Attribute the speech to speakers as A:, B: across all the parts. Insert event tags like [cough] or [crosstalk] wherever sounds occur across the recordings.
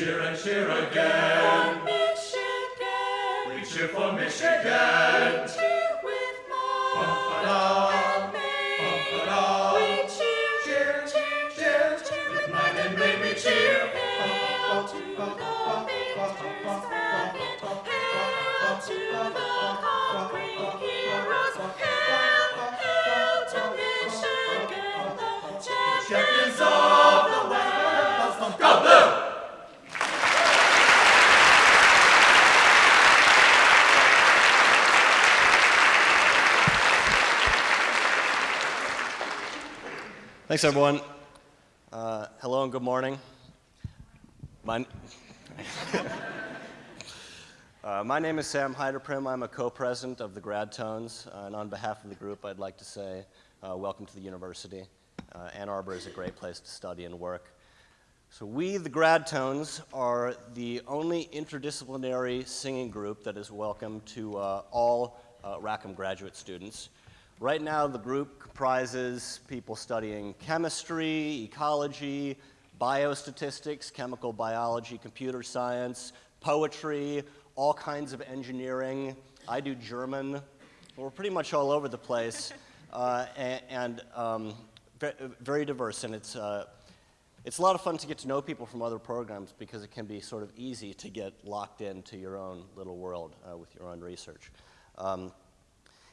A: cheer and cheer again.
B: For Michigan.
A: We cheer for Michigan.
C: Thanks, everyone. Uh, hello and good morning. My, [laughs] uh, my name is Sam Heiderprim. I'm a co-president of the Grad Tones, uh, and on behalf of the group, I'd like to say uh, welcome to the university. Uh, Ann Arbor is a great place to study and work. So we, the Grad Tones, are the only interdisciplinary singing group that is welcome to uh, all Rackham graduate students. Right now, the group comprises people studying chemistry, ecology, biostatistics, chemical biology, computer science, poetry, all kinds of engineering. I do German. We're pretty much all over the place, [laughs] uh, and, and um, very diverse. And it's uh, it's a lot of fun to get to know people from other programs because it can be sort of easy to get locked into your own little world uh, with your own research. Um,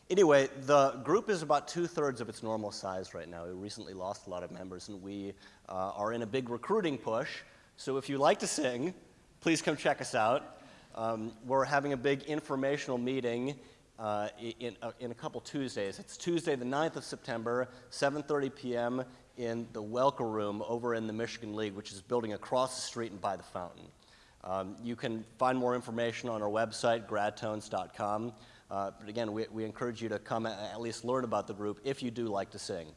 C: Anyway, the group is about two thirds of its normal size right now. We recently lost a lot of members, and we uh, are in a big recruiting push. So if you like to sing, please come check us out. Um, we're having a big informational meeting uh, in, uh, in a couple Tuesdays. It's Tuesday, the 9th of September, 7:30 p.m. in the Welker Room over in the Michigan League, which is building across the street and by the fountain. Um, you can find more information on our website, gradtones.com. Uh, but again, we, we encourage you to come at least learn about the group if you do like to sing.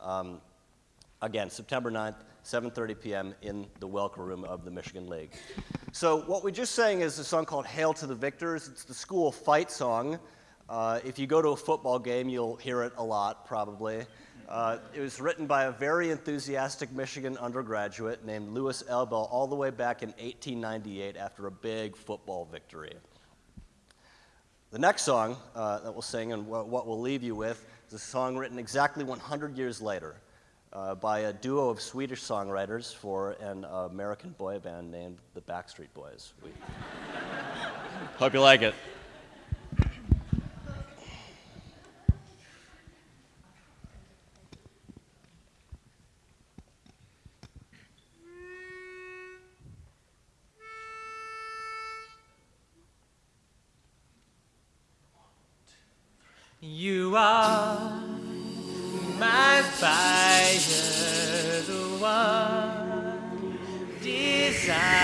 C: Um, again, September 9th, 7.30 p.m. in the Welker Room of the Michigan League. So what we just sang is a song called Hail to the Victors. It's the school fight song. Uh, if you go to a football game, you'll hear it a lot, probably. Uh, it was written by a very enthusiastic Michigan undergraduate named Louis Elbel all the way back in 1898 after a big football victory. The next song uh, that we'll sing and what, we'll leave you with is a song written exactly 100 years later uh, by a duo of Swedish songwriters for an American boy band named the Backstreet Boys. We hope you like it.
D: You are my fire, the one desire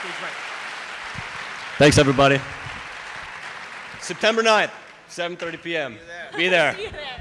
D: Stage right.
C: Thanks, everybody. September 9th, 7.30 p.m. Be there.
B: See you there.